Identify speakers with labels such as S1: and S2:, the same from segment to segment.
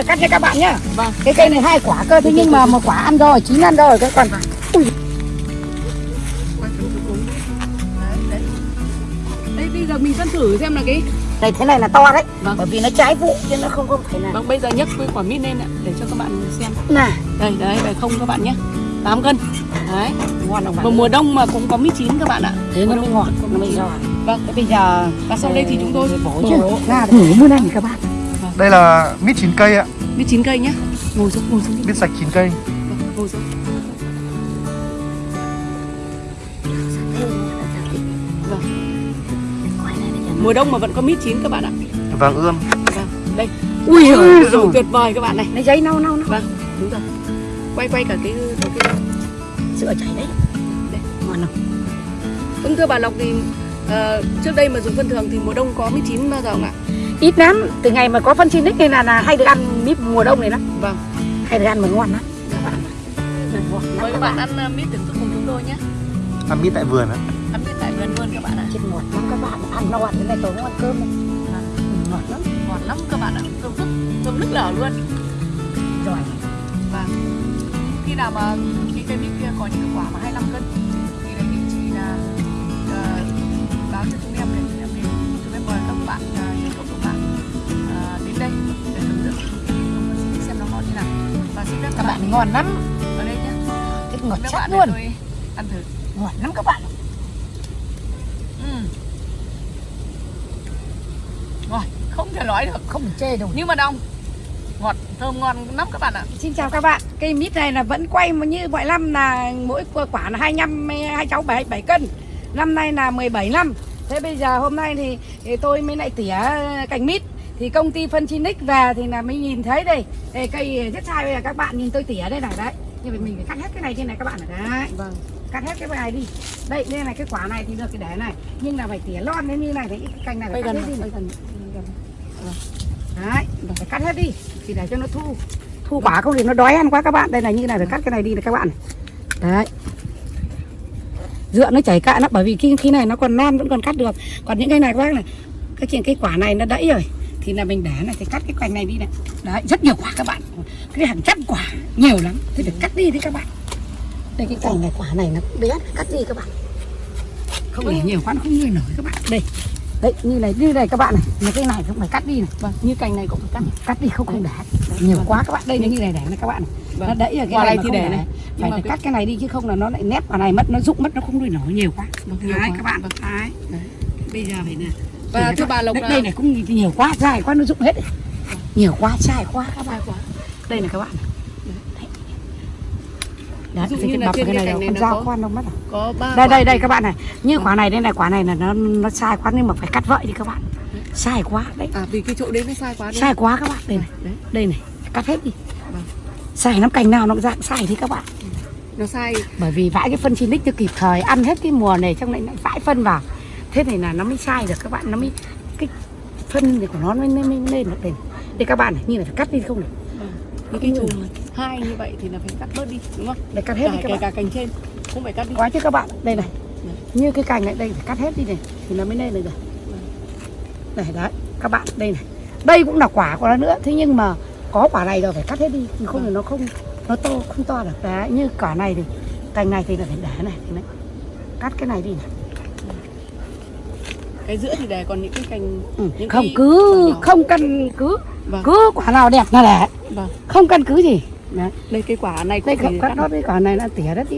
S1: Là cắt cho các bạn nhá.
S2: Vâng.
S1: Cái cây này hai quả cơ thế nhưng mà một quả ăn rồi, chín ăn rồi cái còn Ui.
S2: Đấy, đấy. Đây bây giờ mình phân thử xem là cái
S1: đây thế này là to đấy.
S2: Vâng.
S1: Bởi vì nó trái vụ chứ nó không không phải là.
S2: Vâng, bây giờ nhấc cái quả mít lên ạ để cho các bạn xem.
S1: Nè,
S2: Đây, đấy, đây không các bạn nhé. 8 cân. Đấy.
S1: ngon
S2: mùa đông mà cũng có mít chín các bạn ạ.
S1: Thế nó mới ngọt, nó mới giòn.
S2: Vâng.
S1: Thế bây giờ
S2: Và sau đây thì chúng tôi
S1: bổ chứ. Ra thử mua này các bạn.
S3: Đây là mít chín cây ạ,
S2: mít chín cây nhá. Ngồi xuống, ngồi xuống. đi.
S3: mít sạch chín cây.
S2: Vâng, ngồi xuống. Vâng. Mùa đông mà vẫn có mít chín các bạn ạ.
S3: Vàng ươm.
S2: Vâng, đây.
S1: Ui
S2: Ui
S1: giời
S2: dồi, tuyệt vời các bạn này.
S1: Nó giấy nâu nâu nâu.
S2: Vâng, đúng rồi. Quay quay cả cái cái, cái
S1: Sữa chảy đấy.
S2: đây.
S1: Ngon không?
S2: Vâng thưa bà Lộc thì ờ, trước đây mà dùng phân thường thì mùa đông có mít chín bao giờ không ạ?
S1: Ít lắm, từ ngày mà có phân xin nên là, là hay được ăn mít mùa đông này lắm.
S2: Vâng.
S1: Hay được ăn mà ngon lắm. Này,
S2: Mời các bạn ăn ờ, mít thưởng thức cùng chúng tôi nhé.
S3: Ăn mít tại vườn á.
S2: Ăn mít tại vườn luôn các bạn ạ.
S1: Chết ngọt lắm các bạn ăn no thế này tôi không ăn cơm đâu. Ừ, ngọt lắm
S2: Ngọt lắm các bạn ạ. Thơm phức, thơm nức lở luôn.
S1: rồi
S2: Và khi nào mà cái cây mít kia có những cái quả mà 25 cân thì nghị chị là ờ, báo cho chúng em để chúng em đến chúng em mời các bạn ờ, và xin phép
S1: các bạn ngon lắm.
S2: Ở đây
S1: thích ngọt chắc luôn.
S2: ăn thử.
S1: Ngọt lắm các bạn
S2: Ừm. ngon không thể nói được.
S1: Không chê đâu.
S2: Nhưng mà đông ngọt thơm ngon lắm các bạn ạ.
S1: Xin chào các bạn. Cây mít này là vẫn quay như mọi năm là mỗi quả là 25 hai cháu 7 7 cân. Năm nay là 17 năm. Thế bây giờ hôm nay thì, thì tôi mới lại tỉa cành mít thì công ty phân Chinic về thì là mới nhìn thấy đây. Đây cây rất sai bây giờ các bạn nhìn tôi tỉa đây này đấy. Nhưng mà mình phải cắt hết cái này trên này các bạn này đấy.
S2: Vâng.
S1: Cắt hết cái này đi. Đây đây này cái quả này thì được cái để này. Nhưng là phải tỉa lon lên như này thì cái cành này phải cắt hết đi này.
S2: gần
S1: đấy phải cắt hết đi thì để cho nó thu. Thu quả không thì nó đói ăn quá các bạn. Đây là như này phải cắt cái này đi này các bạn. Đấy. Dựa nó chảy cạn lắm bởi vì khi khi này nó còn non vẫn còn cắt được. Còn những cái này các bác này cái chuyện cái quả này nó đẫy rồi thì là mình để này thì cắt cái cành này đi này. Đấy rất nhiều quả các bạn. Cái hàng trăm quả nhiều lắm. Thì phải cắt đi đấy các bạn. Đây cái cành này quả này nó bé cắt đi các bạn. Không để nhiều quá nó không nuôi nổi các bạn. Đây. Đấy như này như này các bạn này. Là cái này cũng phải cắt đi này.
S2: Vâng như cành này cũng phải cắt.
S1: Cắt đi không không để. Nhiều quá các bạn. Đây như này để này các bạn này. Nó đẫy ở cái
S2: Quả
S1: này
S2: này
S1: mà
S2: thì để này.
S1: phải
S2: mà
S1: phải
S2: cái-
S1: cắt cái này đi chứ không là nó lại nép vào này mất nó rụng mất nó không nuôi nổi. Nhiều quá.
S2: Vâng, nhiều
S1: đấy
S2: quá.
S1: các bạn.
S2: Vâng.
S1: đấy. Bây giờ phải nè
S2: Và thưa bà Lộc
S1: đây, đây này cũng nhiều quá dài quá nó rụng hết nhiều quá dài quá. Các bạn
S2: quá.
S1: Đây này các bạn đấy
S2: Ví dụ
S1: thì
S2: như
S1: cái
S2: là
S1: bọc
S2: trên
S1: cái
S2: cái
S1: này
S2: này
S1: con dao đâu mất à?
S2: có ba
S1: đây đây đây các bạn này. Như quả này đây này quả này là nó nó sai quá nhưng mà phải cắt vậy đi các bạn. Sai quá đấy.
S2: À vì cái chỗ đấy nó sai quá đúng
S1: sai quá các bạn đây này.
S2: Đấy
S1: đây này cắt hết đi.
S2: Vâng.
S1: sai lắm cành nào nó dạng sai thế các bạn.
S2: Nó sai.
S1: Bởi vì vãi cái phân lít chưa kịp thời ăn hết cái mùa này trong lại lại vãi phân vào thế này là nó mới sai được các bạn nó mới cái phân này của nó mới, mới, mới lên được đây đây các bạn này như là phải cắt đi không này
S2: những cái chùm hai như vậy thì là phải cắt bớt đi đúng không?
S1: Để cắt hết
S2: cả
S1: đi các
S2: kể
S1: bạn.
S2: cả cành trên cũng phải cắt đi.
S1: Quá chứ các bạn đây này.
S2: Đấy.
S1: như cái cành này đây phải cắt hết đi này thì nó mới lên được rồi. Này đấy các bạn đây này. Đây cũng là quả của nó nữa thế nhưng mà có quả này rồi phải cắt hết đi không thì nó không nó to không to được. Đấy như quả này thì cành này thì là phải để này thì đấy. cắt cái này đi này
S2: cái giữa thì để còn những cái cành
S1: Ừ,
S2: những
S1: không
S2: cái
S1: cứ không căn cứ
S2: Vâng.
S1: cứ quả nào đẹp là để
S2: vâng.
S1: Không căn cứ gì. Đấy
S2: đây cái quả này
S1: đây
S2: cũng
S1: cắt
S2: phải
S1: cắt nó đây quả này là tỉa đất đi.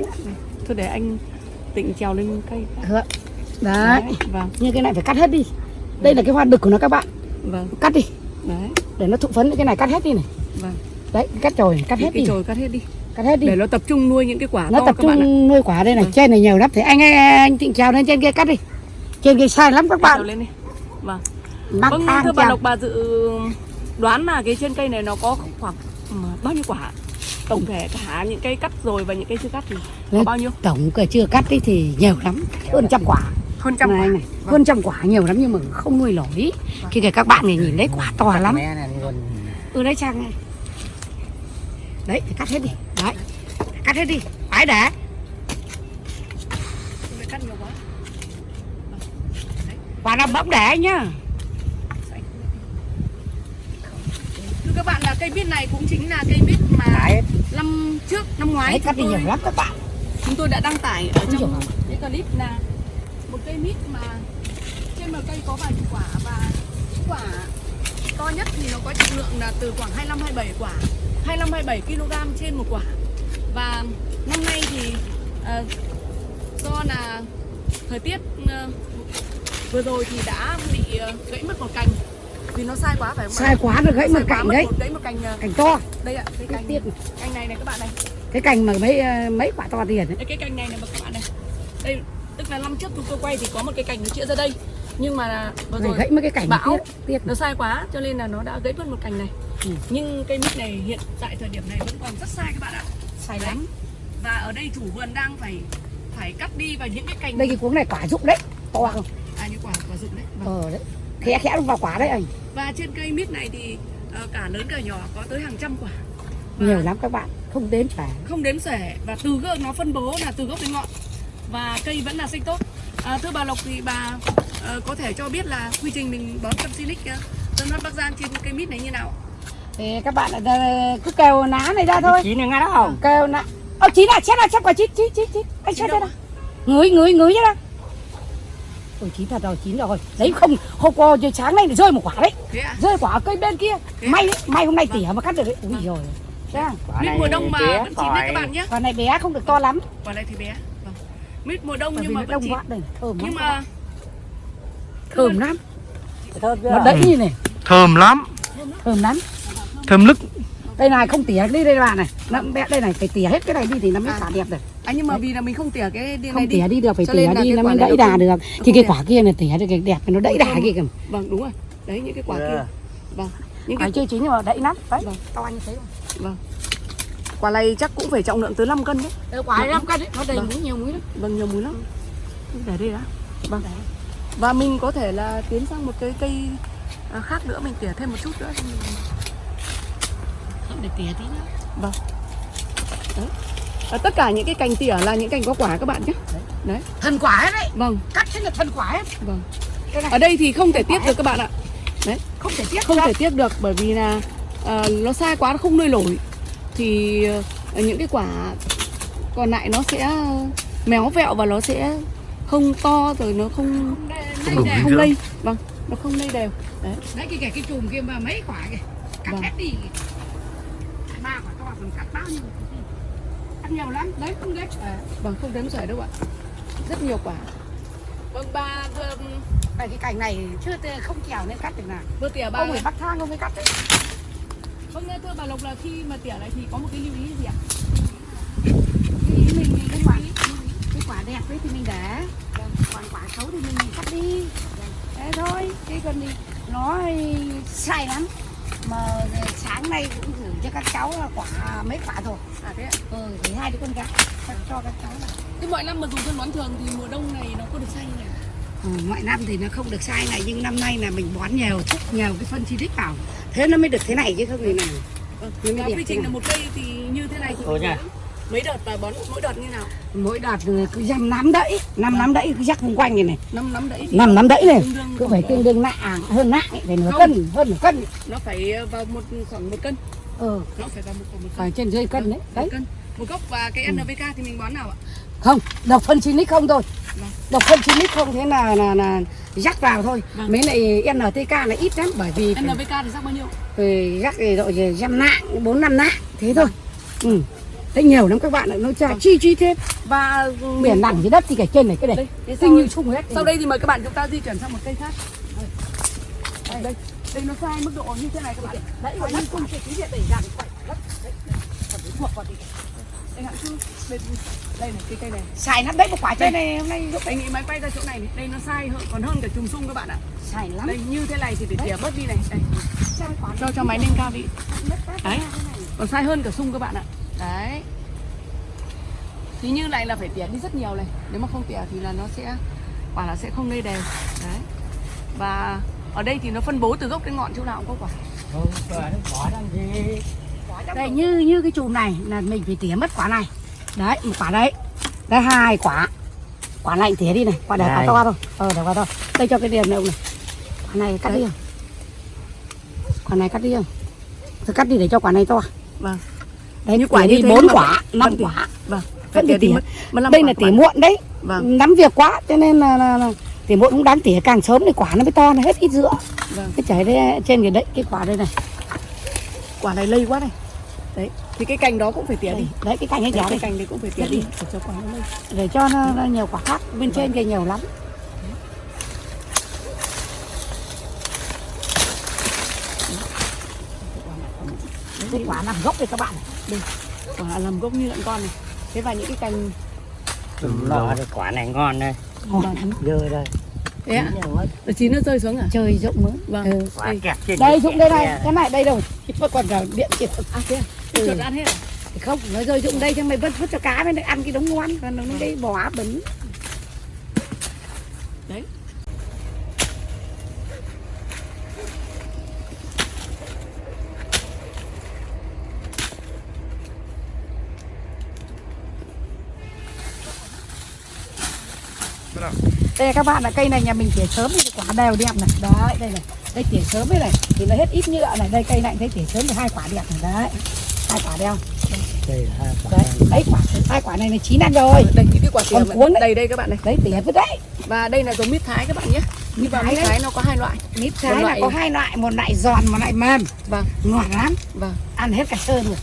S2: Thôi để anh tịnh trèo lên cây
S1: Được. đấy.
S2: Vâng.
S1: Như cái này phải cắt hết đi. Đây là cái hoa đực của nó các bạn.
S2: Vâng.
S1: Cắt đi.
S2: Đấy.
S1: Để nó thụ phấn cái này cắt hết đi này.
S2: Vâng.
S1: Đấy cắt chồi cắt hết
S2: cái
S1: đi.
S2: chồi cắt hết đi.
S1: Cắt hết đi.
S2: Để nó tập trung nuôi những cái quả
S1: nó
S2: to
S1: tập
S2: các bạn ạ.
S1: trung nuôi quả đây này.
S2: Vâng.
S1: trên này nhiều lắm. Thì anh anh tịnh trèo lên trên kia cắt đi trên kia sai lắm các bạn.
S2: lên đi. Vâng.
S1: Mắc
S2: vâng thưa bà Lộc bà dự đoán là cái trên cây này nó có khoảng ừ, bao nhiêu quả? Tổng thể cả những cây cắt rồi và những cây chưa cắt thì có
S1: Đấy.
S2: bao nhiêu?
S1: tổng cửa chưa cắt đi thì nhiều lắm. Hơn trăm quả.
S2: Hơn trăm
S1: này,
S2: quả.
S1: này. hơn trăm quả nhiều lắm nhưng mà không nuôi nổi. Khi kể các bạn này nhìn thấy quả to lắm. Ừ đấy trang này đấy phải cắt hết đi. Đấy cắt hết đi. Phải để
S2: Không phải cắt nhiều quá
S1: quả nào bỗng để nhá.
S2: Thưa các bạn là cây mít này cũng chính là cây mít mà
S1: Đấy,
S2: năm trước năm ngoái
S1: đấy
S2: chúng
S1: cắt đi
S2: tôi,
S1: nhiều lắm các bạn.
S2: chúng tôi đã đăng tải ở trong cái clip là một cây mít mà trên một cây có vài chục quả và quả to nhất thì nó có trọng lượng là từ khoảng 25 27 quả 25 27 kg trên một quả. Và năm nay thì ờ, do là thời tiết ờ, vừa rồi thì đã bị ờ, gãy mất một cành. Vì nó sai quá phải không
S1: sai quá nó gãy
S2: Nó
S1: một cành
S2: mất
S1: đấy.
S2: một, gãy một cành ờ,
S1: cành to.
S2: đây ạ cái cành
S1: tiết
S2: cành này này các bạn này.
S1: Cái cành mà mấy ờ, mấy quả to tiền ấy
S2: đây cái cành này này mà các bạn này. Đây tức là năm trước chúng tôi quay thì có một cái cành nó chĩa ra đây. Nhưng mà vừa rồi
S1: gãy mấy cái cành
S2: bão
S1: tiết tiết
S2: nó sai quá cho nên là nó đã gãy mất một cành này.
S1: Ừ.
S2: nhưng cây mít này hiện tại thời điểm này vẫn còn rất sai các bạn ạ. Sai lắm. Và ở đây chủ vườn đang phải phải cắt đi vào những cái cành
S1: đây cái cuống này quả rụng đấy to không
S2: à những quả quả rụng đấy. Vâng.
S1: ờ đấy. Khẽ khẽ vào quả đấy anh.
S2: Và trên cây mít này thì ờ, cả lớn cả nhỏ có tới hàng trăm quả. Và
S1: nhiều lắm các bạn không đếm phải
S2: không đếm xuể và từ gốc nó phân bố là từ gốc đến ngọn. Và cây vẫn là xanh tốt. À, thưa bà Lộc thì bà ờ, có thể cho biết là quy trình mình bón phân silic uh, Tân Phát Bắc Giang trên cây mít này như nào?
S1: Thì các bạn ờ, cứ kêu ná này ra thôi.
S4: Chín này ngay đó không?
S1: Kêu ná. Ô chín à chết à chết quả chín chín chín chín anh chết đây
S2: đâu?
S1: nào ngửi ngửi ngửi ra ôi chín thật rồi chín rồi. Đấy không hôm qua giờ sáng nay lại rơi một quả đấy.
S2: Thế ạ?
S1: Rơi quả ở cây bên kia. May đấy may hôm nay tỉa mà cắt được đấy. Ui rồi
S2: mít
S4: này
S2: mùa đông mà vẫn chín đấy các bạn nhé
S1: quả này bé không được to lắm.
S2: Quả này thì bé. Vâng. mít mùa đông
S1: bởi
S2: nhưng mà vẫn
S1: đông
S2: chín.
S1: thơm
S2: nhưng
S1: lắm
S2: mà
S1: thơm lắm.
S4: Thơm
S1: nó đẫy như này.
S3: Thơm lắm.
S1: Thơm lắm.
S3: Thơm lức.
S1: Đây này không tỉa đi đây bạn này. Nó bé đây này phải tỉa hết cái này đi thì nó mới xả đẹp được
S2: à nhưng mà vì là mình không tỉa cái này
S1: không
S2: đi
S1: tỉa đi được phải
S2: Cho
S1: tỉa
S2: là
S1: đi
S2: cái
S1: nó mới đẫy đà
S2: không-
S1: được.
S2: không
S1: thì cái
S2: đẹp.
S1: quả kia này tỉa được cái đẹp nó đẫy đà
S2: Không.
S1: kia kìa.
S2: Vâng đúng rồi. Đấy những cái quả
S4: Ừ.
S2: kia. vâng. Những cái
S1: chưa chín nhưng mà đẫy lắm đấy
S2: Vâng.
S1: to như thế
S2: vâng. Quả này chắc cũng phải trọng lượng tới 5 cân đấy.
S1: Rồi quả năm cân đấy nó đầy
S2: Vâng.
S1: muối nhiều muối lắm.
S2: Vâng nhiều muối lắm. Để đây đã. Vâng. Và mình có thể là tiến sang một cái cây à, khác nữa mình tỉa thêm một chút nữa.
S1: Không để tỉa tí nữa.
S2: Vâng. Đấy và tất cả những cái cành tỉa là những cành có quả các bạn nhé. Đấy.
S1: Thần quả hết đấy.
S2: Vâng.
S1: Cắt thế là thần quả hết
S2: vâng. Ở đây thì không thể tiếc được các bạn ạ.
S1: Không thể tiếc
S2: không
S1: ra.
S2: thể tiếc được bởi vì là ờ, nó sai quá nó không nuôi nổi. Thì ờ, những cái quả còn lại nó sẽ méo vẹo và nó sẽ không to rồi nó không
S3: Không dinh
S2: không lây. vâng nó không lây đều. Đấy.
S1: Đấy cái cái cái chùm kia mà mấy quả kìa. Cắt
S2: Vâng.
S1: hết đi. Ba quả to còn cắt bao nhiêu cắt nhiều lắm. Đấy không đấy à,
S2: vâng không đếm xuể đâu ạ. Rất nhiều quả. Vâng ba vừa,
S1: cái cái cành này chưa không trèo nên cắt được nào.
S2: vừa tỉa ba
S1: ông phải bắt thang không mới cắt đấy.
S2: Vâng thưa bà lộc là khi mà tỉa này thì có một cái lưu ý gì ạ?
S1: Cái ý mình cái quả cái quả đẹp đấy thì mình để. Còn quả xấu thì mình cắt đi. Thế thôi chứ còn đi nó sai lắm. Mà sáng nay cũng cho các cháu là quả mấy quả rồi.
S2: À thế ạ.
S1: Ừ thì hai đứa con gái cho, cho các cháu là
S2: thế mọi năm mà dùng phân bón thường thì mùa đông này nó có được xay như này
S1: ừ, mọi năm thì nó không được sai này nhưng năm nay là mình bón nhiều thuốc nhiều cái phân chi vào. Thế nó mới được thế này chứ không thì nào.
S2: Vâng.
S1: Nó mới
S2: quy trình là một cây thì như thế này thì bón mấy đợt và bón mỗi đợt như nào?
S1: Mỗi đợt cứ dăm nắm đẫy năm nắm đẫy cứ rắc xung quanh này này.
S2: Năm năm đẫy
S1: năm nắm đẫy này cứ phải tương đương nặng hơn nặng phải nửa
S2: Không.
S1: cân hơn nửa cân.
S2: Nó phải vào một khoảng một cân.
S1: Ừ
S2: nó phải vào một khoảng một cân.
S1: Phải trên dưới cân đấy
S2: một
S1: đấy.
S2: cân. Một gốc và cái NPK thì mình bón nào ạ?
S1: Không độc phân chín lít không thôi.
S2: Vâng.
S1: độc phân chín lít không thế là là là rắc vào thôi.
S2: Vâng.
S1: mấy này NTK là ít lắm bởi vì
S2: NPK thì rắc bao nhiêu?
S1: Thì rắc thì đội dăm nạng bốn năm nạng thế thôi. Ừ thế nhiều lắm các bạn ạ nó tra chi chi thêm
S2: và
S1: biển đẳng dưới đất thì cái trên này cái
S2: đây
S1: này. tinh
S2: sau,
S1: như chung hết.
S2: sau đây thì mời các bạn chúng ta di chuyển sang một cây khác. Đây. Đây. Đây. Nó sai mức độ như thế này các bạn.
S1: Đấy phải như chung chỉ điện đẩy dàn quậy đất đấy còn phải thuộc vào thì
S2: đây đây, đây này cái cây này.
S1: Xài lắm đấy một quả trên này hôm nay lúc
S2: anh nghĩ máy quay ra chỗ này này. Đây nó sai hơn còn hơn cả trùng sung các bạn ạ.
S1: Xài lắm.
S2: Đây như thế này thì phải tỉa bớt đi này. Đây.
S1: Quả
S2: cho cho máy lên cao vị Đấy. còn sai hơn cả sung các bạn ạ đấy. Thì như này là phải tỉa đi rất nhiều này. Nếu mà không tỉa thì là nó sẽ quả là sẽ không lây đều đấy. Và ở đây thì nó phân bố từ gốc đến ngọn chỗ nào cũng có quả.
S4: Không, quả nó quả làm gì
S1: đây như như cái chùm này là mình phải tỉa mất quả này. Đấy một quả đấy. Đây hai quả. Quả này tỉa đi này. Quả để quả to thôi. Ờ để quả to. Đây cho cái điểm này ông này. Quả này cắt đi không? Quả này cắt đi không? Tôi cắt đi để cho quả này to.
S2: Vâng.
S1: Đấy
S2: Như quả
S1: đi bốn quả năm
S2: Vâng.
S1: quả
S2: Vâng.
S1: Vẫn phải tỉa. đây là tỉa muộn đấy
S2: Vâng.
S1: nắm việc quá cho nên là, là, là tỉa muộn cũng đáng tỉa càng sớm thì quả nó mới to nó hết ít giữa
S2: Vâng.
S1: cái chảy đây trên cái đấy cái quả đây này
S2: Quả này lây quá này. Đấy. Thì cái cành đó cũng phải tỉa đi.
S1: đấy, cái cành ấy
S2: Đấy,
S1: nhỏ
S2: cái cành đấy cũng phải tỉa đi để cho quả nó lây.
S1: để cho nó, nó nhiều quả khác bên trên kia nhiều lắm cái quả nằm gốc đây các bạn này
S2: Quả làm gốc như lợn con này. Thế và những cái cành
S4: lọ thì quả này ngon đây dơ đây
S2: thế ạ.
S4: Chín rồi.
S2: Ở chín nó rơi xuống à?
S1: chơi rộng mới
S2: Vâng.
S1: ừ.
S4: quả
S2: Đây.
S4: kẹt trên
S1: đây
S4: cái
S1: dụng đây này
S4: kia.
S1: cái này đây đâu vẫn còn vào điện kìa
S2: À thế à?
S1: Ừ.
S2: Chuột ăn hết à?
S1: không nó rơi dụng đây cho mày vứt vứt cho cá bên đây ăn cái đống ngon còn nó đây bỏ á bẩn
S2: Đấy.
S1: Đây các bạn là cây này nhà mình tỉa sớm thì quả đều đẹp này đấy đây này đây tỉa sớm đây này thì nó hết ít nhựa này đây cây này thấy tỉa sớm thì hai quả đẹp này đấy hai quả đeo
S4: đây là hai quả
S1: đấy đấy quả hai quả này là chín ăn rồi
S2: Đây những cái quả tỉa
S1: Còn cuốn đấy.
S2: đây đây các bạn này.
S1: đấy tỉa vứt đấy
S2: Và đây là giống mít thái các bạn nhé.
S1: mít
S2: Và
S1: thái
S2: mít thái nó có hai loại.
S1: mít thái là
S2: loại-
S1: có hai loại một loại giòn một loại mềm
S2: Vâng.
S1: ngọt lắm
S2: Vâng.
S1: ăn hết cả sơn rồi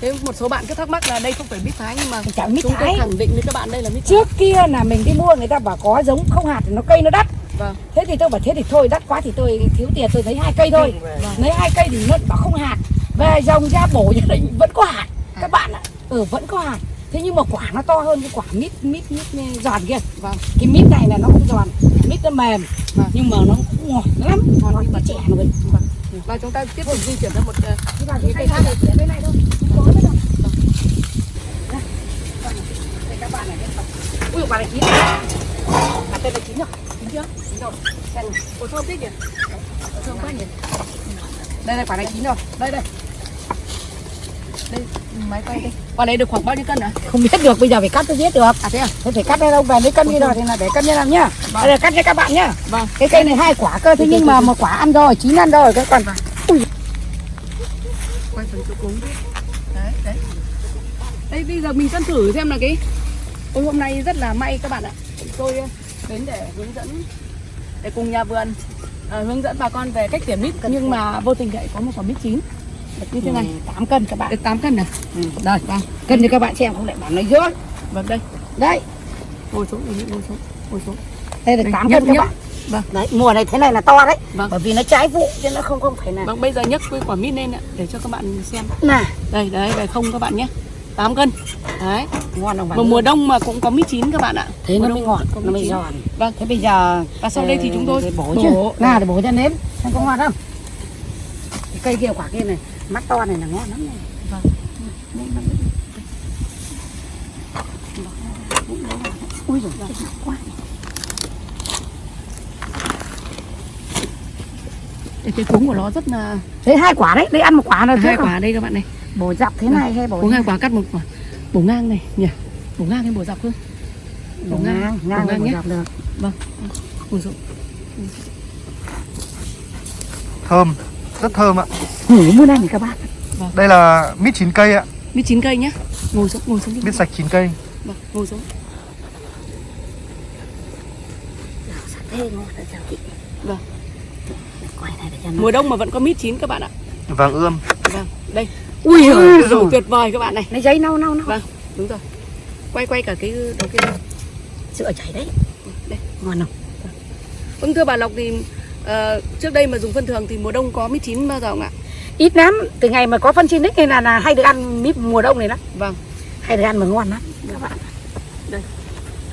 S2: Thế một số bạn cứ thắc mắc là đây không phải mít thái nhưng mà
S1: chẳng mít
S2: chúng tôi
S1: thái.
S2: khẳng định với các bạn đây là mít thái.
S1: trước kia là mình đi mua người ta bảo có giống không hạt thì nó cây nó đắt.
S2: Vâng.
S1: thế thì tôi bảo thế thì thôi đắt quá thì tôi thiếu tiền tôi thấy hai cây thôi. Lấy hai cây thì nó bảo không hạt. Về dòng ra bổ gia đình vẫn có hạt. Các bạn ạ ừ vẫn có hạt. Thế nhưng mà quả nó to hơn cái quả mít mít mít giòn kia.
S2: Vâng.
S1: cái mít này là nó không giòn mít nó mềm.
S2: Vâng.
S1: nhưng mà nó cũng ngọt lắm. Như mà trẻ rồi
S2: Và chúng ta tiếp tục di chuyển ra một ờ,
S1: Thế cái cây khác bên này thôi. Không có nữa đâu Đây. các bạn này ui quả này chín quả tên là chín rồi chín chưa? Chín rồi. Này.
S2: Ủa thơm thích nhỉ? Thơm quá nhỉ?
S1: đây đây quả này chín rồi. Đây đây
S2: Đây, máy quay đây. Quả này được khoảng bao nhiêu cân ạ?
S1: không biết được bây giờ phải cắt tôi biết được
S2: À thế à?
S1: thế phải cắt đây đâu về lấy cân như rồi thì là để cân như làm nhá
S2: Vâng.
S1: đây là cắt cho các bạn nhá
S2: Vâng.
S1: cái cây này hai quả cơ thế nhưng mà một quả ăn rồi chín ăn rồi cái còn ui
S2: Quay phần chỗ cúng đi. Đấy, đấy. Đây bây giờ mình cân thử xem là cái Ôi hôm nay rất là may các bạn ạ. Tôi ờ, đến để hướng dẫn để cùng nhà vườn ờ, hướng dẫn bà con về cách tỉa mít nhưng mà vô tình lại có một quả mít chín như thế này.
S1: 8 cân các bạn
S2: Được 8 cân này.
S1: ừ. đây cân cho các bạn xem không lại bảo nói dối
S2: Vâng đây.
S1: đây
S2: Ngồi xuống, ngồi xuống, ngồi xuống.
S1: Đây là
S2: Đây,
S1: 8
S2: nhấc,
S1: cân các
S2: nhấc.
S1: bạn
S2: Vâng.
S1: đấy mùa này thế này là to đấy
S2: Vâng.
S1: bởi vì nó trái vụ chứ nó không không phải là
S2: Vâng, bây giờ nhấc cái quả mít lên ạ để cho các bạn xem.
S1: nè
S2: Đây, đấy, đây không các bạn nhé. 8 cân. Đấy.
S1: ngon không
S2: Mà
S1: bạn
S2: mùa đông mà cũng có mít chín các bạn ạ.
S1: thế
S2: Mùa
S1: nó mới ngọt nó mới giòn
S2: Vâng.
S1: thế bây giờ
S2: Và sau đây thì chúng tôi
S1: bổ chứ nào để bổ cho nếm xem có ngon không cây kia quả kia này mắt to này là ngon lắm này
S2: Vâng.
S1: ui rồi quá
S2: Đây, cái cuống của nó rất là
S1: thế hai quả đấy đấy ăn một quả là
S2: hai quả đây các bạn này.
S1: bổ dọc thế này hay bổ
S2: Bổ ngang quả cắt một quả. Bổ ngang này nhỉ. Bổ ngang hay bổ dọc hơn?
S1: bổ ngang ngang
S2: bổ ngang
S1: bổ
S2: nhé.
S1: dọc được
S2: Vâng. Ngồi xuống.
S3: Thơm, rất thơm ạ.
S1: ngủ mua này các bạn
S3: Đây là mít chín cây ạ,
S2: Mít chín cây nhá. Ngồi xuống, ngồi xuống. đi.
S3: mít sạch chín cây.
S2: Vâng, ngồi xuống. Vâng.
S1: quay này để cho nó
S2: Mùa đông mà vẫn có mít chín các bạn ạ.
S3: Vàng ươm.
S2: Vâng, đây.
S1: ui
S2: Ui
S1: rồi
S2: tuyệt vời các bạn này.
S1: lấy giấy nâu nâu nâu
S2: Vâng, đúng rồi. Quay quay cả cái đầu kia.
S1: sữa chảy đấy
S2: Đây.
S1: ngon không
S2: Vâng thưa bà Lộc thì ờ, trước đây mà dùng phân thường thì mùa đông có mít chín bao giờ không ạ?
S1: ít lắm từ ngày mà có phân xin này là, là hay được ăn mít mùa đông này lắm
S2: Vâng,
S1: hay được ăn mà ngon lắm các bạn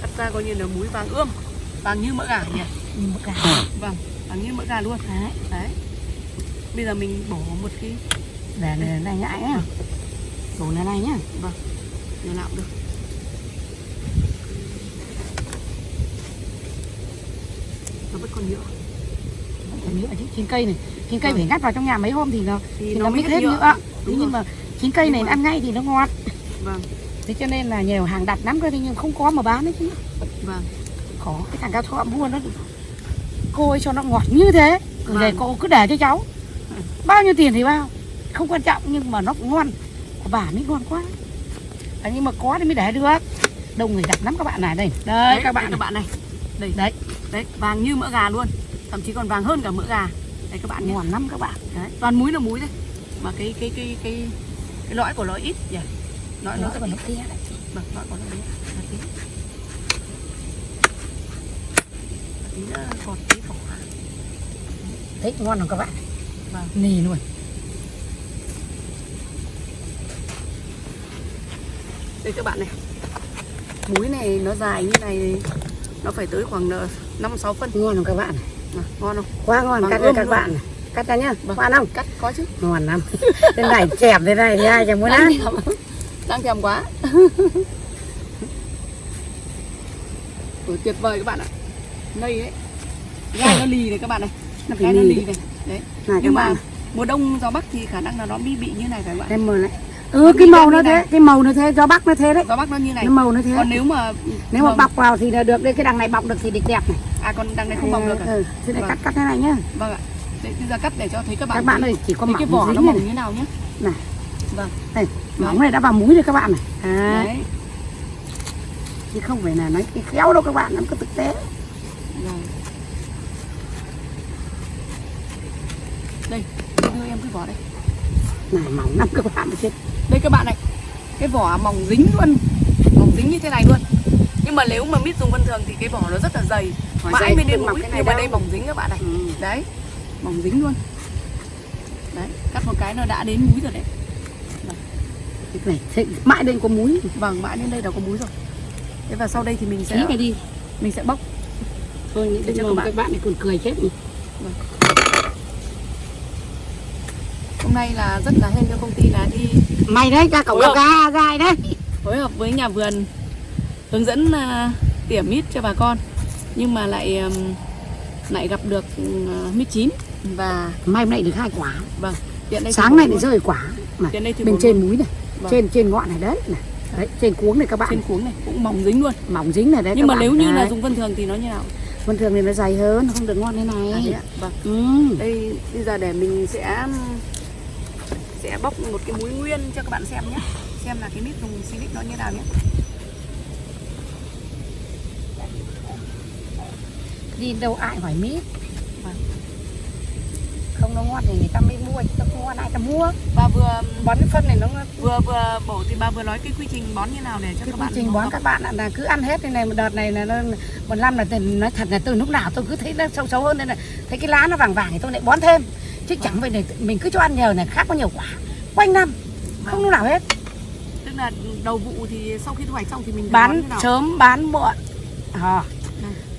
S2: cắt ra coi như là múi vàng ươm, vàng như mỡ gà nhỉ?
S1: như một gà
S2: Vâng, vàng như mỡ gà luôn.
S1: đấy
S2: Đấy. Bây giờ mình bổ một cái
S1: để này này nhãi nhá bổ này này nhá
S2: nhà nào cũng được. Nó vẫn còn nhựa.
S1: Nhựa chín cây này. Chín cây
S2: Vâng.
S1: phải ngắt vào trong nhà mấy hôm thì nó
S2: Thì,
S1: thì
S2: nó
S1: nó
S2: mới
S1: hết
S2: nhựa.
S1: nhựa.
S2: Đúng
S1: nhưng
S2: rồi.
S1: mà chín cây này ăn ngay thì nó ngon
S2: Vâng,
S1: thế cho nên là nhiều hàng đặt lắm cơ nhưng không có mà bán đấy chứ.
S2: Vâng.
S1: khó cái thằng cao thọ mua nó cô ấy cho nó ngọt như thế
S2: Vâng.
S1: để cô cứ để cho cháu. Bao nhiêu tiền thì bao? Không quan trọng nhưng mà nó cũng ngon. Của bà mới ngon quá. À, nhưng mà có thì mới để được. Đông người đặt lắm các bạn này đây. Đây
S2: Đấy,
S1: các bạn
S2: đây, các bạn này. Đây.
S1: Đấy.
S2: Đấy vàng như mỡ gà luôn thậm chí còn vàng hơn cả mỡ gà. Đây các bạn nhé.
S1: Ngon lắm các bạn.
S2: Đấy toàn múi là múi đấy mà cái cái cái cái cái lõi của nó ít nhỉ? Lõi nó
S1: còn nó kia đấy
S2: vâng lõi của nó bé là tí tí nữa còn tí vỏ
S1: thấy ngon không các bạn.
S2: Vâng.
S1: nì luôn.
S2: Đây các bạn này. Múi này nó dài như này nó phải tới khoảng ờ, năm sáu phân.
S1: Ngon không các bạn
S2: ngon không?
S1: Quá ngon
S2: Bằng
S1: cắt đây các
S2: luôn.
S1: bạn này. cắt ra nhá.
S2: Vâng.
S1: ngon không?
S2: cắt có chứ.
S1: Ngon lắm. Thế này chẹp thế này thì ai chẳng muốn ăn?
S2: đang thèm quá. Ủa, tuyệt vời các bạn ạ. Đây đấy gai nó lì này các bạn này.
S1: Nó phải
S2: gai nó lì. này. Đấy.
S1: Này
S2: nhưng mà
S1: bạn
S2: mùa đông gió bắc thì khả năng là nó bị bị như này phải không ạ?
S1: Em mờ lại. Ừ cái màu nó thế cái màu nó thế gió bắc nó thế đấy.
S2: Gió bắc nó như này.
S1: Cái màu nó thế.
S2: Còn nếu mà
S1: nếu mà
S2: vâng.
S1: bọc vào thì là được đây cái đằng này bọc được thì đẹp đẹp này
S2: à còn đằng này không bọc được à?
S1: ừ, thế này
S2: Vâng.
S1: cắt cắt thế này nhá
S2: vâng ạ để bây giờ cắt để cho thấy các bạn
S1: các bạn ơi chỉ có mỏng
S2: cái vỏ nó mỏng như nào nhé
S1: này
S2: vâng
S1: đây mỏng này đã vào múi rồi các bạn này à,
S2: đấy
S1: chứ không phải là nói khéo đâu các bạn nó có thực tế
S2: Vâng. Đây, đưa em cái vỏ đây.
S1: này mỏng lắm các bạn chết
S2: Đây các bạn này. Cái vỏ mỏng dính luôn. Mỏng dính như thế này luôn. Nhưng mà nếu mà mít dùng vân thường thì cái vỏ nó rất là dày. Đến
S1: không mọc
S2: mũi.
S1: cái này
S2: Nhưng mà đây mỏng dính các bạn này.
S1: ừ.
S2: Đấy. Mỏng dính luôn. Đấy, cắt một cái nó đã đến múi rồi đấy.
S1: cái này mãi đây có múi
S2: Vâng, mãi đến đây đã có múi rồi. Thế và sau đây thì mình sẽ
S1: đi
S2: mình sẽ bóc.
S1: tôi nghĩ
S2: cho các
S1: các
S2: bạn.
S1: bạn này còn cười chết nhỉ.
S2: Hôm nay là rất là hên cho công ty là đi
S1: mày đấy ra cổng gà dài đấy
S2: phối hợp với nhà vườn hướng dẫn à, tỉa mít cho bà con nhưng mà lại lại gặp được uh, mít chín. Và
S1: mai hôm nay được hai quả.
S2: Vâng hiện đây
S1: sáng nay để rơi quả. Mà
S2: hiện đây
S1: bên trên
S2: luôn.
S1: múi này
S2: Vâng.
S1: trên trên ngọn này đấy này. Đấy trên cuống này các bạn.
S2: Trên cuống này cũng mỏng dính luôn.
S1: Mỏng dính này đấy
S2: nhưng mà nếu như là
S1: Đấy.
S2: dùng vân thường thì nó như nào?
S1: Bình thường thì nó dày hơn nó không được ngon thế này.
S2: À, vâng.
S1: Ừ.
S2: đây bây giờ để mình sẽ sẽ bóc một cái muối nguyên cho các bạn xem nhé. Xem là cái mít dùng silic nó như nào nhé
S1: đi đâu ai hỏi mít
S2: Vâng.
S1: không nó ngon thì người ta mới mua chứ không ngon ai ta mua.
S2: Và vừa
S1: bón cái phân này nó
S2: vừa vừa bổ thì bà vừa nói cái quy trình bón như nào để cho
S1: cái
S2: các
S1: quy
S2: bạn
S1: trình bón các bạn là cứ ăn hết thế này một đợt này là nó một năm là nói thật là từ lúc nào tôi cứ thấy nó sâu xấu hơn nên là thấy cái lá nó vàng vàng thì tôi lại bón thêm. Chứ chẳng phải để mình cứ cho ăn nhờ này khác có nhiều quả. Quanh năm không lúc nào hết.
S2: Tức là đầu vụ thì sau khi thu hoạch xong thì mình
S1: bán sớm bán muộn. À.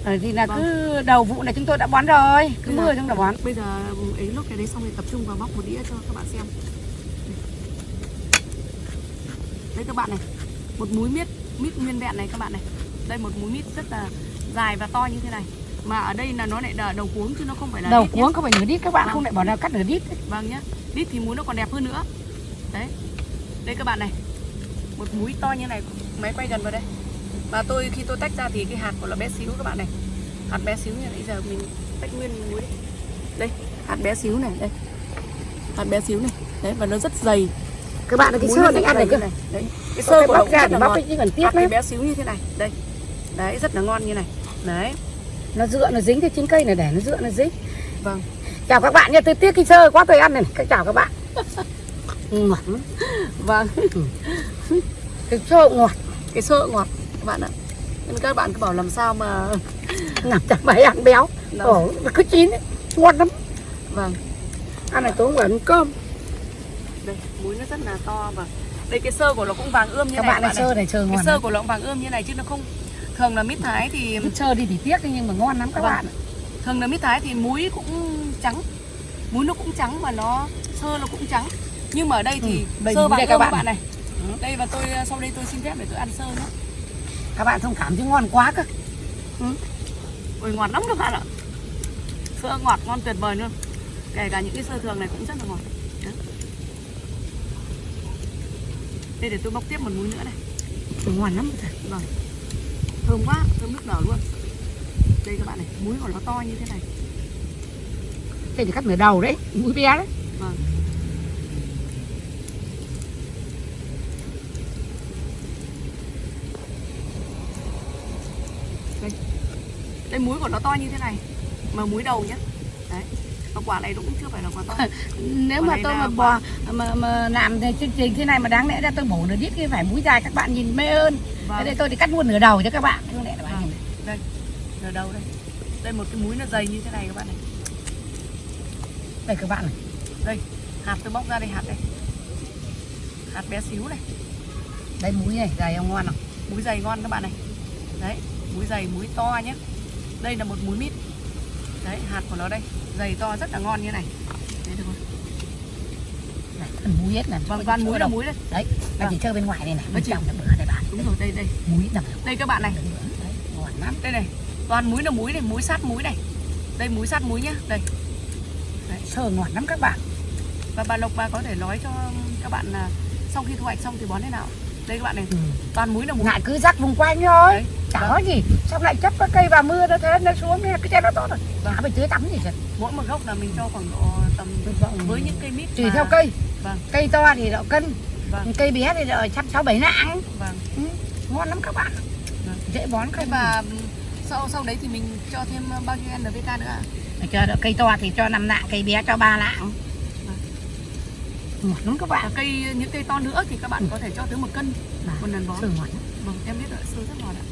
S2: Vâng.
S1: rồi thì là cứ đầu vụ này chúng tôi đã bón rồi. Cứ mưa chúng đã bón.
S2: bây giờ ấy lúc cái đấy xong thì tập trung vào bóc một đĩa cho các bạn xem. Đây các bạn này một múi mít mít nguyên vẹn này các bạn này. Đây một múi mít rất là dài và to như thế này. Mà ở đây là nó lại là đầu cuống chứ nó không phải là
S1: đầu cuống không phải nửa đít các bạn
S2: Vâng.
S1: không lại bỏ nào cắt nửa đít
S2: vâng nhá. Đít thì múi nó còn đẹp hơn nữa. Đấy. Đây các bạn này. Một múi to như này máy quay gần vào đây và tôi khi tôi tách ra thì cái hạt của nó bé xíu các bạn này. Hạt bé xíu này giờ mình tách nguyên đi. Đây hạt bé xíu này đây. Hạt bé xíu này. Đấy và nó rất dày.
S1: Các bạn cái sơ này ăn được cơ.
S2: này. Đấy cái
S1: sơ
S2: của nó cũng
S1: ra
S2: rất
S1: thì
S2: là
S1: bóc
S2: ngon.
S1: cần tiếc
S2: hạt bé xíu như thế này. Đây. Đấy rất là ngon như này. Đấy.
S1: Nó dựa nó dính cái trên cây này để nó dựa nó dính.
S2: Vâng.
S1: Chào các bạn nha tôi tiếc cái sơ quá tôi ăn này này. Chào các bạn. Ngọt.
S2: Vâng.
S1: Cái sơ ngọt.
S2: Cái sơ ngọt các bạn ạ. Nên các bạn cứ bảo làm sao mà
S1: làm cho mày ăn béo. Ổ nó cứ chín ấy. ngon lắm.
S2: Vâng.
S1: Ăn này tối ăn cơm.
S2: Đây múi nó rất là to và đây cái sơ của nó cũng vàng ươm như
S1: các
S2: này
S1: bạn này sơ này sơ
S2: cái
S1: ngon
S2: sơ
S1: lắm.
S2: của nó cũng vàng ươm như này chứ nó không thường là mít thái thì
S1: sơ đi thì tiếc nhưng mà ngon lắm các
S2: Vâng.
S1: bạn
S2: thường là mít thái thì múi cũng trắng. Múi nó cũng trắng và nó sơ nó cũng trắng. Nhưng mà ở đây thì
S1: Ừ,
S2: sơ vàng ươm
S1: các
S2: các
S1: bạn.
S2: bạn này. Đây và tôi sau đây tôi xin phép để tôi ăn sơ nhé
S1: các bạn thông cảm chứ ngon quá cơ.
S2: Ôi ngọt lắm các bạn ạ. Sơ ngọt ngon tuyệt vời luôn. Kể cả những cái sơ thường này cũng rất là ngọt đây để tôi bóc tiếp một múi nữa này.
S1: Ngon lắm thật.
S2: Vâng. Thơm quá, thơm nước nở luôn. Đây các bạn này, muối của nó to như thế này.
S1: Thế thì cắt nửa đầu đấy mũi bé đấy.
S2: Vâng đây múi của nó to như thế này. Mà múi đầu nhá. Đấy. Và quả này cũng chưa phải là quả to.
S1: Nếu
S2: Còn
S1: mà tôi mà
S2: quả-
S1: bò mà, mà làm thì chương trình thế này mà đáng lẽ ra tôi bổ được ít cái phải múi dài các bạn nhìn mê hơn
S2: Vâng.
S1: thế đây tôi thì cắt luôn nửa đầu cho các bạn. Không lẽ là bạn nhìn này.
S2: đây ở đâu đây. Đây một cái múi nó dày như thế này các bạn này.
S1: Đây các bạn này.
S2: Đây hạt tôi bóc ra đây hạt đây. Hạt bé xíu này.
S1: Đây múi này dài không ngon không?
S2: Múi dày ngon các bạn này. Đấy múi dày múi to nhé đây là một múi mít. Đấy hạt của nó đây. Dày to rất là ngon như này. Đấy được không?
S1: này phần múi hết này
S2: vâng toàn múi là
S1: đâu
S2: múi đây.
S1: Đấy nó chỉ chơi bên ngoài này
S2: Nó
S1: bên trong là bữa đây bạn.
S2: Đúng rồi đây đây.
S1: Múi nằm
S2: đây các bạn này.
S1: Đấy ngon lắm.
S2: Đây này toàn múi là múi này múi sát múi này. Đây múi sát múi nhá. Đây.
S1: Sơ ngon lắm các bạn.
S2: Và bà Lộc bà có thể nói cho các bạn là sau khi thu hoạch xong thì bón thế nào? Đây các bạn này.
S1: Ừ.
S2: toàn múi là múi
S1: ngại cứ rắc vùng quanh thôi.
S2: Đấy.
S1: Chả
S2: Vâng.
S1: có gì xong lại chấp cái cây vào mưa nó thế nó xuống thế cái trái nó tốt rồi.
S2: Vâng.
S1: chả phải tưới tắm gì hết
S2: mỗi một gốc là mình cho khoảng độ tầm với những cây mít
S1: tùy
S2: mà-
S1: theo cây.
S2: Vâng.
S1: Cây to thì độ cân
S2: vâng.
S1: cây bé thì độ trăm sáu bảy nặng.
S2: Vâng.
S1: Ừ. ngon lắm các bạn.
S2: Vâng.
S1: dễ bón không?
S2: và sau sau đấy thì mình cho thêm bao nhiêu NPK nữa ạ?
S1: Mà cho cây to thì cho năm nặng cây bé cho ba nặng. Ngọt lắm các
S2: và
S1: bạn
S2: cây những cây to nữa thì các bạn có thể cho tới một cân
S1: Mà,
S2: một lần bón.
S1: sơ ngọt
S2: vâng em biết rồi sơ rất ngon ạ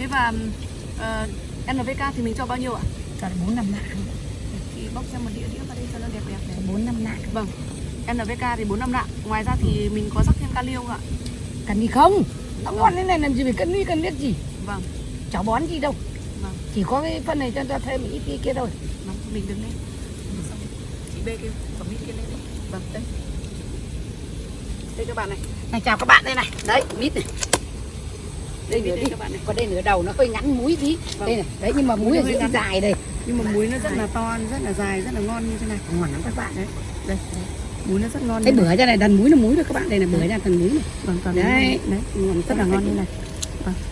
S2: thế và ờ, NPK thì mình cho bao nhiêu ạ?
S1: Cho được bốn năm nặng
S2: thì bóc ra một đĩa đĩa vào đây cho nó đẹp đẹp này.
S1: Bốn năm nặng
S2: vâng NPK thì 4 năm nặng ngoài ra thì mình có rắc thêm kali không ạ?
S1: Cần gì không? Nó ngon thế này làm gì phải cân đi cân biết gì?
S2: Vâng.
S1: Cháu bón gì đâu.
S2: Vâng.
S1: Chỉ có cái phân này cho ta thêm ít cái kia thôi.
S2: Vâng mình đứng lên. Xong, chị bê cái quả mít kia lên. Đi. vâng đây. Đây các bạn này.
S1: Này chào các bạn đây này. Đấy mít này
S2: đây
S1: đây nửa
S2: đây
S1: đi.
S2: các bạn này.
S1: Còn đây nửa đầu nó hơi ngắn múi tí.
S2: Vâng.
S1: đây này. Đấy nhưng mà múi
S2: hơi
S1: giữa
S2: ngắn.
S1: dài đây.
S2: Nhưng mà muối nó rất là to rất là dài rất là ngon như thế này.
S1: Ngon lắm các bạn đấy.
S2: Đây muối nó rất ngon
S1: cái
S2: như
S1: bữa cho này đần múi là múi rồi các bạn. Đây là bữa ra thần múi này.
S2: Vâng toàn
S1: đấy.
S2: Đấy
S1: ngon
S2: rất là ngon như này.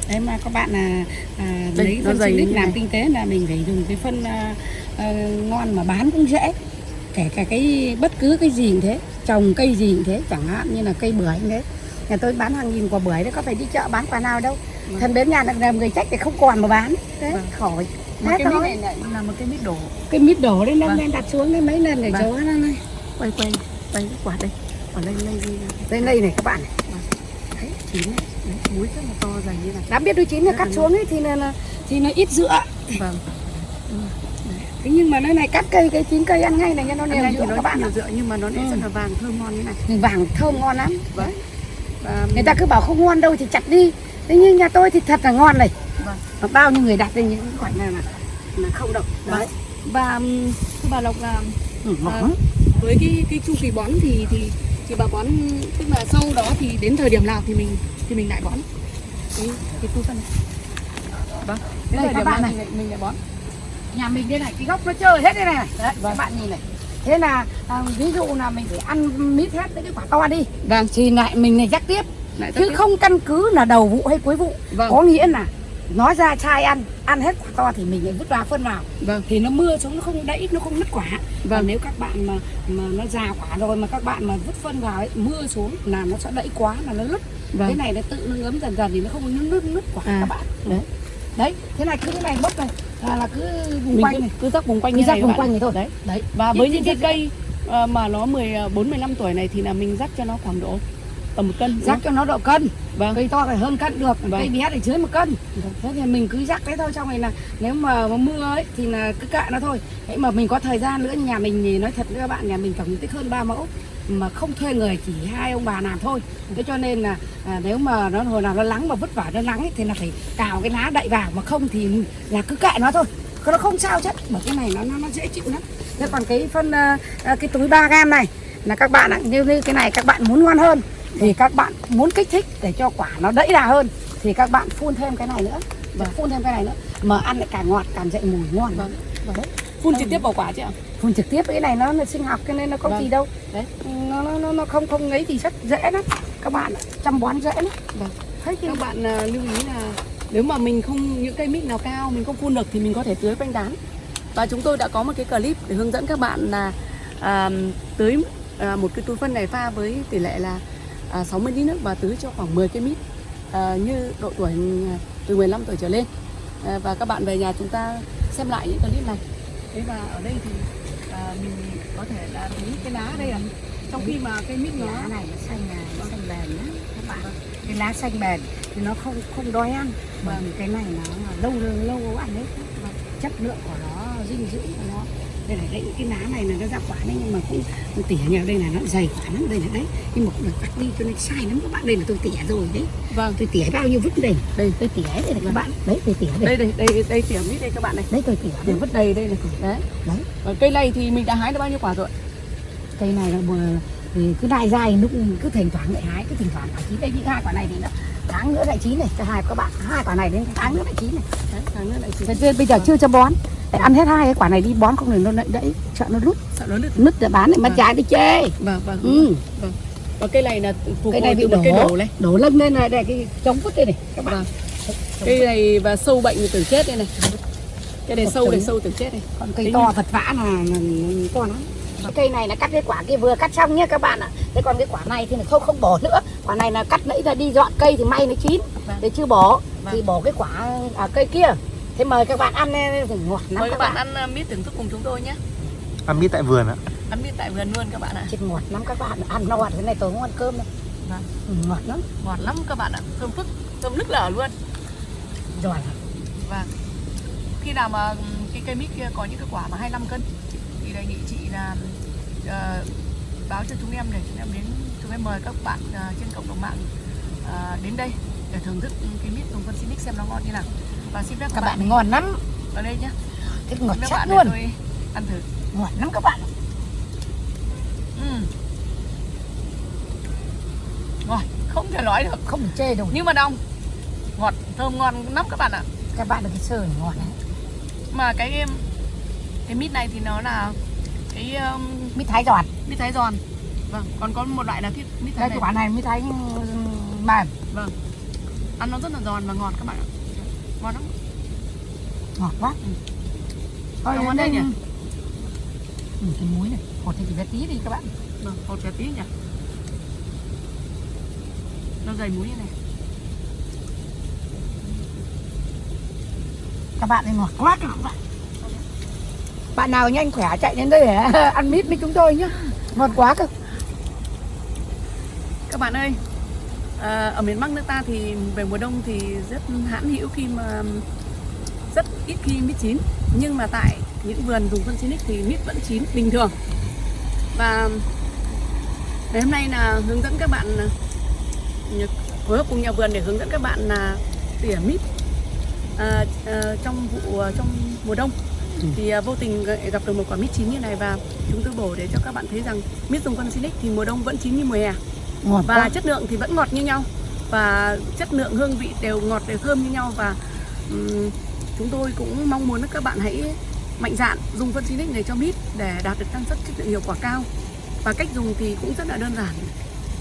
S1: Đấy mà các bạn là à,
S2: Đây,
S1: lấy
S2: nó
S1: phân xịt
S2: như
S1: làm
S2: này.
S1: kinh tế là mình phải dùng cái phân à, à, ngon mà bán cũng dễ. Kể cả cái bất cứ cái gì cũng thế trồng cây gì cũng thế chẳng hạn như là cây bưởi cũng thế nhà tôi bán hàng nghìn quả bưởi đấy có phải đi chợ bán quả nào đâu.
S2: Vâng.
S1: thần đến nhà là làm người trách thì không còn mà bán. Thế
S2: Vâng.
S1: khỏi.
S2: Mà cái mít này lại là một cái mít đổ.
S1: Cái mít đổ đấy nó
S2: Vâng.
S1: lên đặt xuống đấy mấy lần để
S2: Vâng.
S1: chỗ nó này
S2: quay quay quay quả đây. Quả đây đây đây.
S1: Đây này các bạn này.
S2: Đấy chín này. Đấy muối rất là to dày như này
S1: đã biết đôi chín là cắt xuống ấy thì là, là thì nó ít dựa.
S2: Vâng.
S1: Thế nhưng mà nó này cắt cây cái chín cây ăn ngay này cho nó đều dựa các bạn
S2: dựa nhưng mà nó lại
S1: Ừ.
S2: rất là vàng thơm ngon như này.
S1: Vàng thơm ngon lắm.
S2: Vâng và
S1: người ta cứ bảo không ngon đâu thì chặt đi. Thế nhưng nhà tôi thì thật là ngon này.
S2: Vâng.
S1: Mà bao nhiêu người đặt lên những khoảnh này là là không đâu
S2: Vâng.
S1: đấy.
S2: Và ừm, thưa bà Lộc là
S1: ừ,
S2: À, với cái cái chu kỳ bón thì thì thì bà bón tức là sau đó thì đến thời điểm nào thì mình thì mình lại bón? Cái cái tu phân này. Vâng. Đến
S1: Đây,
S2: thời
S1: các
S2: điểm
S1: bạn
S2: nào
S1: này.
S2: thì mình, lại bón?
S1: Nhà mình đây này cái gốc nó chơi hết đây này. Đấy các bạn nhìn này thế là à, ví dụ là mình phải ăn mít hết những cái quả to đi.
S2: Vâng.
S1: Thì lại mình này rắc tiếp.
S2: Lại
S1: chứ không căn cứ là đầu vụ hay cuối vụ.
S2: Vâng.
S1: Có nghĩa là nó ra chai ăn ăn hết quả to thì mình lại vứt vào phân vào.
S2: Vâng.
S1: Thì nó mưa xuống nó không đẫy nó không nứt quả.
S2: Vâng.
S1: nếu các bạn mà mà nó già quả rồi mà các bạn mà vứt phân vào ấy, mưa xuống là nó sẽ đẫy quá là nó lứt.
S2: Vâng.
S1: Cái này nó tự nó ngấm dần dần thì nó không nứt nứt nứt quả
S2: À.
S1: các bạn. Đấy đấy thế này cứ cái này bốc này là, là cứ vùng
S2: mình
S1: quanh
S2: cứ,
S1: này.
S2: cứ rắc vùng quanh
S1: cứ
S2: như
S1: rắc
S2: này
S1: vùng quanh này thôi. Đấy. Đấy.
S2: Và với những cái cây ờ, mà nó 14 15 tuổi này thì là mình rắc cho nó khoảng độ tầm một cân
S1: rắc cho nó độ cân.
S2: Vâng.
S1: Cây to phải hơn cân được
S2: Vâng.
S1: cây bé thì dưới một cân. Thế thì mình cứ rắc thế thôi xong rồi là nếu mà, mà mưa ấy thì là cứ cạn nó thôi. Thế mà mình có thời gian nữa nhà mình thì nói thật với các bạn nhà mình tổng diện tích hơn 3 mẫu mà không thuê người chỉ hai ông bà làm thôi. Thế cho nên là à, nếu mà nó hồi nào nó nắng mà vứt vả nó nắng ấy, thì là phải cào cái lá đậy vào. Mà không thì là cứ kệ nó thôi. Nó không sao chứ. Bởi cái này nó nó, nó dễ chịu lắm. Thế còn cái phân à, à cái túi 3 gam này là các bạn ạ như, như cái này các bạn muốn ngon hơn thì các bạn muốn kích thích để cho quả nó đẫy đà hơn thì các bạn phun thêm cái này nữa. Và phun thêm cái này nữa. Mà ăn lại càng ngọt càng dậy mùi ngon.
S2: Vâng.
S1: Vâng
S2: phun trực tiếp vào quả chứ ạ
S1: phun trực tiếp cái này nó là sinh học cho nên nó có
S2: Vâng.
S1: gì đâu.
S2: Đấy.
S1: nó nó nó, không không ấy thì rất dễ lắm. Các bạn chăm bón dễ lắm.
S2: Vâng.
S1: thấy
S2: các bạn à, lưu ý là nếu mà mình không những cây mít nào cao mình không phun được thì mình có thể tưới quanh tán và chúng tôi đã có một cái clip để hướng dẫn các bạn là à, tưới à, một cái túi phân này pha với tỷ lệ là à, 60 lít nước và tưới cho khoảng 10 cây mít à, như độ tuổi à, từ 15 tuổi trở lên. À, và các bạn về nhà chúng ta xem lại những clip này thế và ở đây thì à, mình có thể là thấy cái lá đây à? Trong khi mà cây mít nó
S1: lá này nó xanh là nó xanh bền nhá. Các bạn. Cái lá xanh bền thì nó không không đói ăn. Vâng. cái này nó lâu lâu lâu ăn đấy. Và chất lượng của nó dinh dưỡng của nó đây là đây cái lá này là nó ra quả đấy nhưng mà cũng tỉa nhau đây là nó dày quả lắm đây là đấy. Nhưng mà cũng được cắt đi cho nên sai lắm các bạn đây là tôi tỉa rồi đấy.
S2: Vâng.
S1: Tôi tỉa bao nhiêu vứt đây? Đây. Tôi tỉa đây này các bạn. Đấy tôi tỉa đây.
S2: Đây đây đây đây tỉa mít đây các bạn này.
S1: Đấy tôi tỉa đây.
S2: Vứt đầy đây này. Đấy.
S1: Đấy.
S2: Và cây này thì mình đã hái được bao nhiêu quả rồi
S1: cây này là thì cứ đai dai lúc cứ thỉnh thoảng lại hái cứ thỉnh thoảng quả chín. Đây những hai quả này thì nó tháng nữa lại chín này. Cả hai các bạn hai quả này đến tháng nữa lại chín này.
S2: Đấy tháng nữa lại
S1: nên bây giờ chưa cho bón để ăn hết hai cái quả này đi bón không thì nó lại đẫy sợ nó rút
S2: sợ nó được
S1: nứt để bán lại mất
S2: Vâng.
S1: trái đi chê.
S2: Vâng vâng
S1: ừ.
S2: và cây này là phục
S1: cây này bị đổ
S2: cây đổ. này.
S1: Đổ lưng lên này đây cái chống vứt đây này các bạn.
S2: Vâng. cây này và sâu bệnh từ chết đây này. Cây này
S1: Một
S2: sâu này sâu từ chết này.
S1: Còn cây to vật vã là, là, to lắm. Cái cây này là cắt cái quả kia vừa cắt xong nhé các bạn ạ. Thế còn cái quả này thì không không bỏ nữa. Quả này là cắt nãy là đi dọn cây thì may nó chín.
S2: Vâng.
S1: để chưa bỏ.
S2: Vâng.
S1: thì bỏ cái quả ở cây kia thế mời các bạn ăn eh, ngọt lắm
S2: mời
S1: các
S2: các bạn
S1: bạn.
S2: ăn uh, mít thưởng thức cùng chúng tôi nhé.
S3: Ăn mít tại vườn ạ.
S2: Ăn mít tại vườn luôn các bạn ạ.
S1: Chết ngọt lắm các bạn ăn no thế này tôi không ăn cơm đâu.
S2: Vâng.
S1: ừ, ngọt lắm.
S2: Ngọt lắm các bạn ạ. Thơm phức thơm nức lở luôn.
S1: Giỏi.
S2: Và khi nào mà ừm, cái cây mít kia có những cái quả mà 25 cân thì đề nghị chị là ờ, báo cho chúng em để chúng em đến chúng em mời các bạn ờ, trên cộng đồng mạng ờ, đến đây để thưởng thức cái mít dùng phân Sinic xem nó ngon như nào và xin phép các,
S1: các bạn ngon lắm.
S2: Ở đây nhé
S1: cái ngọt chắc
S2: bạn
S1: luôn.
S2: ăn thử.
S1: Ngọt lắm các bạn.
S2: Ừm. ngon không thể nói được.
S1: Không chê đâu.
S2: Nhưng mà đông ngọt thơm ngon lắm các bạn ạ.
S1: Các bạn được cái này ngọt đấy.
S2: Mà cái em cái mít này thì nó là cái um,
S1: mít thái giòn.
S2: mít thái giòn. Vâng còn có một loại là cái mít thái
S1: đây
S2: này.
S1: cái quả này mít thái mềm.
S2: Vâng. Ăn nó rất là giòn và ngọt các bạn ạ ngon lắm.
S1: Ngọt quá. Thôi
S2: đấy
S1: đây
S2: nhỉ?
S1: ừ, cái muối này. Hột thì chỉ bé tí đi các bạn.
S2: Vâng hột bé tí nhỉ? Nó dày muối như này.
S1: Các bạn thì ngọt quá các bạn. Bạn nào nhanh khỏe chạy đến đây để ăn mít với chúng tôi nhá. Ngọt quá cơ.
S2: Các bạn ơi à, ở miền Bắc nước ta thì về mùa đông thì rất hãn hữu khi mà rất ít khi mít chín. Nhưng mà tại những vườn dùng phân Sinic thì mít vẫn chín bình thường. Và ngày hôm nay là hướng dẫn các bạn phối hợp cùng nhà vườn để hướng dẫn các bạn là tỉa mít à, à, trong vụ trong mùa đông. Thì à, vô tình gặp được một quả mít chín như này và chúng tôi bổ để cho các bạn thấy rằng mít dùng phân Sinic thì mùa đông vẫn chín như mùa hè
S1: ngọt
S2: và
S1: quá.
S2: chất lượng thì vẫn ngọt như nhau. Và chất lượng hương vị đều ngọt đều thơm như nhau. Và ừm, chúng tôi cũng mong muốn các bạn hãy mạnh dạn dùng phân Sinic này cho mít để đạt được năng suất chất lượng hiệu quả cao. Và cách dùng thì cũng rất là đơn giản.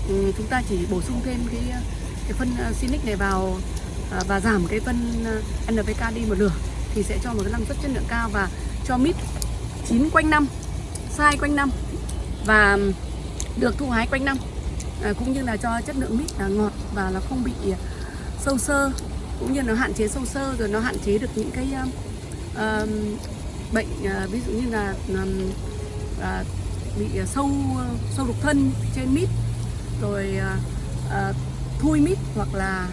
S2: Ừm, chúng ta chỉ bổ sung thêm cái cái phân ờ, Sinic này vào à, và giảm cái phân ờ, NPK đi một nửa thì sẽ cho một cái năng suất chất lượng cao và cho mít chín quanh năm sai quanh năm và được thu hái quanh năm cũng như là cho chất lượng mít là ngọt và nó không bị sâu sơ cũng như nó hạn chế sâu sơ rồi nó hạn chế được những cái um, bệnh à, ví dụ như là um, à, bị sâu sâu đục thân trên mít rồi à, à, thui mít hoặc là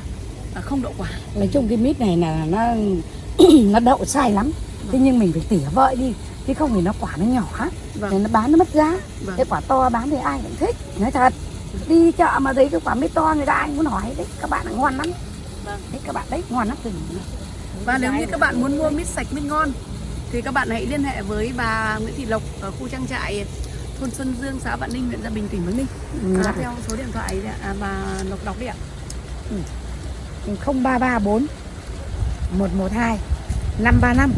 S2: à, không đậu quả.
S1: Nói chung cái mít này là nó nó đậu sai lắm. Thế nhưng mình phải tỉa vợi đi chứ không thì nó quả nó nhỏ
S2: vâng.
S1: Nó bán nó mất giá.
S2: Vâng.
S1: Cái quả to bán thì ai cũng thích. Nói thật đi chợ mà thấy cái quả mít to người ta cũng muốn hỏi đấy các bạn là ngon lắm.
S2: Vâng.
S1: đấy các bạn đấy ngon lắm. Từ
S2: Và nếu như các bạn muốn mua mít sạch, mít ngon thì các bạn hãy liên hệ với bà Nguyễn Thị Lộc ở khu trang trại thôn Xuân Dương, xã Vạn Ninh, huyện Gia Bình, tỉnh Bắc Ninh.
S1: Ừ,
S2: À, theo số điện thoại đấy à, bà Lộc đọc đi ạ.
S1: 0334 112 535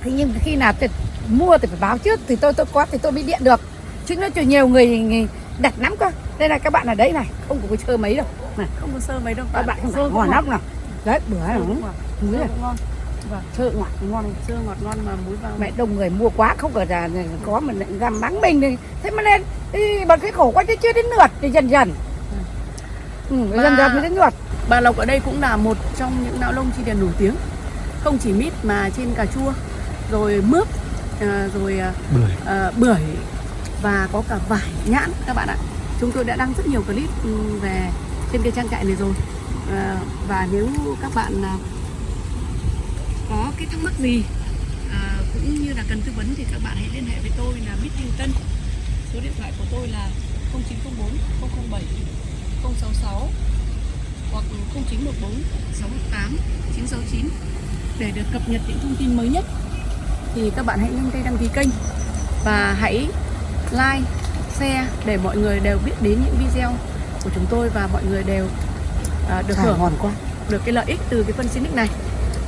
S1: Thế nhưng khi nào tôi mua thì phải báo trước thì tôi tôi có thì tôi mới điện được. Chứ nó nhiều người, người đặt lắm cơ. Đây là các bạn ở đấy này. Không có chơi mấy đâu. Này.
S2: Không có sơ mấy đâu.
S1: các bạn không
S2: sơ
S1: ngon. lắm nào. Đấy bữa
S2: Sơ
S1: này muối
S2: Sơ
S1: này
S2: ngon.
S1: sơ ngọt ngon
S2: Sơ ngọt ngon mà muối vào.
S1: mẹ đông người mua quá không có là có mình lại găm mắng mình thì thế mà lên đi bằng cái khổ quá chứ chưa đến lượt thì dần dần. Ừ,
S2: Mà-
S1: dần dần mới đến lượt.
S2: Bà Lộc ở đây cũng là một trong những não lông chi điền nổi tiếng. Không chỉ mít mà trên cà chua rồi mướp à, rồi à,
S3: Bưởi.
S2: à, bưởi và có cả vải nhãn các bạn ạ. Chúng tôi đã đăng rất nhiều clip ừ, về trên cái trang trại này rồi. À, và nếu các bạn à, có cái thắc mắc gì à, cũng như là cần tư vấn thì các bạn hãy liên hệ với tôi là Bích Thanh Tân số điện thoại của tôi là 0904 007 066 hoặc 0914 618 969 để được cập nhật những thông tin mới nhất. Thì các bạn hãy nhanh tay đăng ký kênh và hãy like, share để mọi người đều biết đến những video của chúng tôi và mọi người đều à, được hưởng
S1: ngon quá.
S2: được cái lợi ích từ cái phân Sinic này.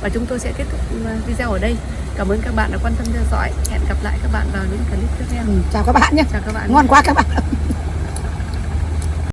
S2: Và chúng tôi sẽ kết thúc ừ, video ở đây. Cảm ơn các bạn đã quan tâm theo dõi. Hẹn gặp lại các bạn vào những clip tiếp theo.
S1: Ừ, chào các bạn nhé.
S2: Chào các bạn.
S1: Ngon quá các bạn